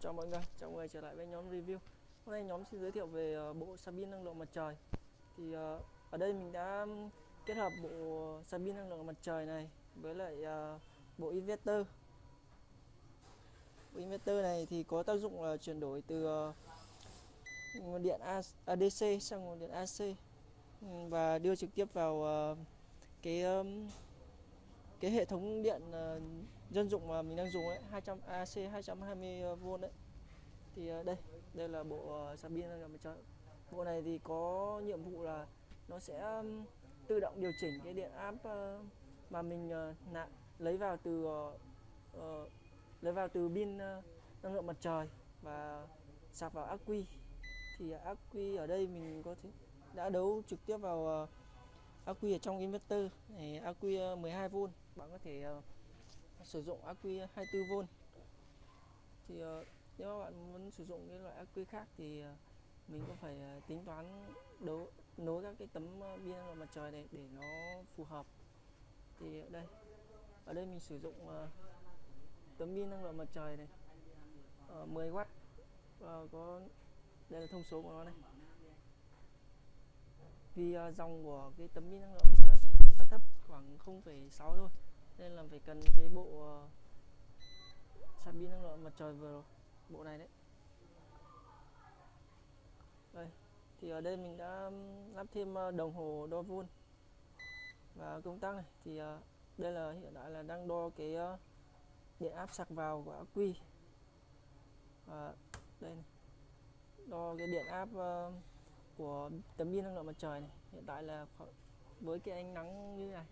chào mọi người, chào mọi người trở lại với nhóm review. Hôm nay nhóm xin giới thiệu về ờ, bộ sạc pin năng lượng mặt trời. Thì ờ, ở đây mình đã kết hợp bộ sạc pin năng lượng mặt trời này với lại ờ, bộ inverter. Bộ inverter này thì có tác dụng là chuyển đổi từ nguồn điện A- ADC sang nguồn điện AC và đưa trực tiếp vào cái cái hệ thống điện dân dụng mà mình đang dùng ấy 200 AC 220V đấy. Thì ờ, đây đây là bộ ờ, sạc pin năng lượng mặt trời bộ này thì có nhiệm vụ là nó sẽ tự động điều chỉnh cái điện áp ờ, mà mình nạp nạ, lấy vào từ lấy vào từ pin năng lượng mặt trời và sạc vào ác quy. Thì ác quy ở đây mình có thể đã đấu trực tiếp vào ác quy ở trong inverter này ác quy 12V bạn có thể sử dụng ắc quy 24V thì ờ, nếu các bạn muốn sử dụng cái loại ắc quy khác thì ờ, mình cũng phải ờ, tính toán đấu nối các cái tấm pin năng lượng mặt trời này để nó phù hợp. Thì ở đây ở đây mình sử dụng tấm pin năng lượng mặt trời này 10W và có đây là thông số của nó này. Vì dòng của cái tấm pin năng lượng mặt trời này nó thấp khoảng 0,6 thôi nên là phải cần cái bộ ờ, sạc pin năng lượng mặt trời vừa rồi, bộ này đấy. Đây, thì ở đây mình đã lắp thêm ờ, đồng hồ đo vôn và công tắc này. Thì ờ, đây là, hiện tại là đang đo cái điện áp sạc vào của ắc quy. Và đây này. đo cái điện áp của tấm pin năng lượng mặt trời này. Hiện tại là với cái ánh nắng như này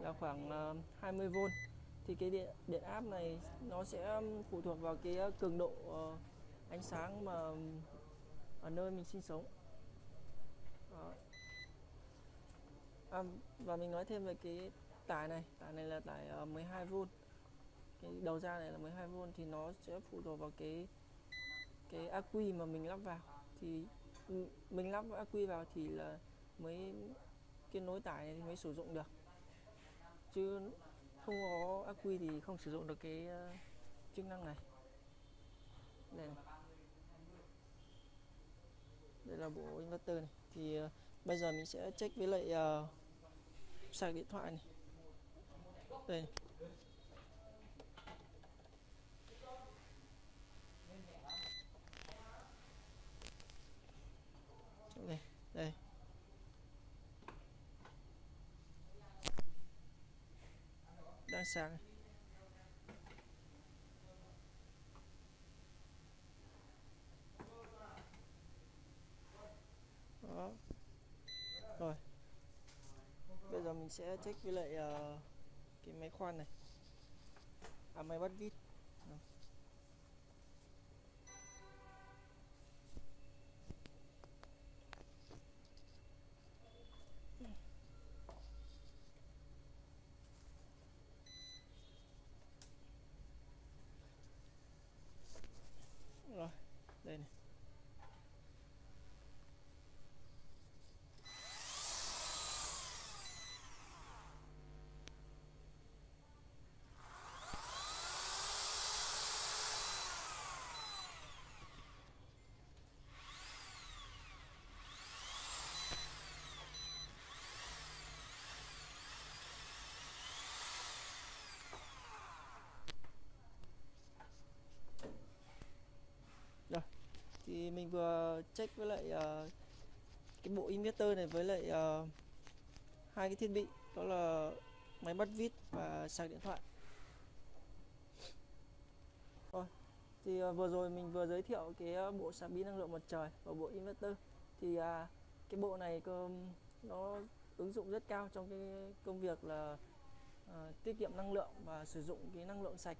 là khoảng ờ, 20V thì cái điện điện áp này nó sẽ phụ thuộc vào cái ờ, cường độ ờ, ánh sáng mà ở nơi mình sinh sống. Đó. À, và mình nói thêm về cái tải này. Tải này là tải 12V cái đầu ra này là 12V thì nó sẽ phụ thuộc vào cái cái ác quy mà mình lắp vào. Thì mình lắp ác quy vào thì là mới cái nối tải này thì mới sử dụng được chứ không có ắc quy thì không sử dụng được cái ờ, chức năng này. Đây này. đây là bộ inverter này. Thì uh, bây giờ mình sẽ check với lại uh, sạc điện thoại này. Đây này. đây đây. Đang đó. Rồi. Bây giờ mình sẽ check với lại uh, cái máy khoan này. À máy bắt vít. Đó. Này mình vừa check với lại uh, cái bộ inverter này với lại uh, hai cái thiết bị đó là máy bắt vít và sạc điện thoại. Rồi thì uh, vừa rồi mình vừa giới thiệu cái bộ sạc pin năng lượng mặt trời và bộ inverter. Thì uh, cái bộ này cơ nó ứng dụng rất cao trong cái công việc là uh, tiết kiệm năng lượng và sử dụng cái năng lượng sạch.